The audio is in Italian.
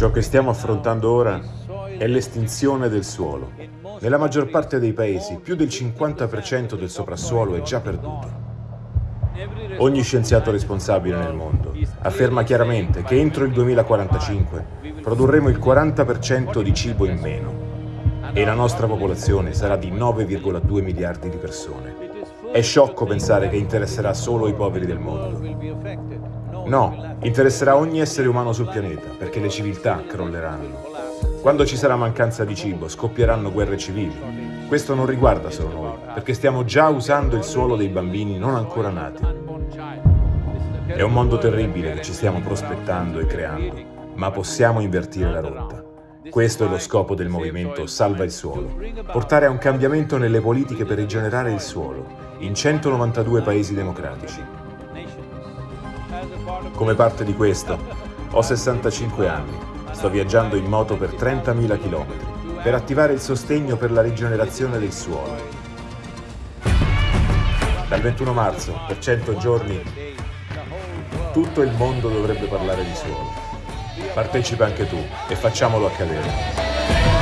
Ciò che stiamo affrontando ora è l'estinzione del suolo. Nella maggior parte dei paesi più del 50% del soprassuolo è già perduto. Ogni scienziato responsabile nel mondo afferma chiaramente che entro il 2045 produrremo il 40% di cibo in meno e la nostra popolazione sarà di 9,2 miliardi di persone. È sciocco pensare che interesserà solo i poveri del mondo. No, interesserà ogni essere umano sul pianeta, perché le civiltà crolleranno. Quando ci sarà mancanza di cibo, scoppieranno guerre civili. Questo non riguarda solo noi, perché stiamo già usando il suolo dei bambini non ancora nati. È un mondo terribile che ci stiamo prospettando e creando, ma possiamo invertire la rotta. Questo è lo scopo del movimento Salva il Suolo, portare a un cambiamento nelle politiche per rigenerare il suolo, in 192 paesi democratici. Come parte di questo, ho 65 anni, sto viaggiando in moto per 30.000 km per attivare il sostegno per la rigenerazione del suolo. Dal 21 marzo, per 100 giorni, tutto il mondo dovrebbe parlare di suolo partecipa anche tu e facciamolo accadere.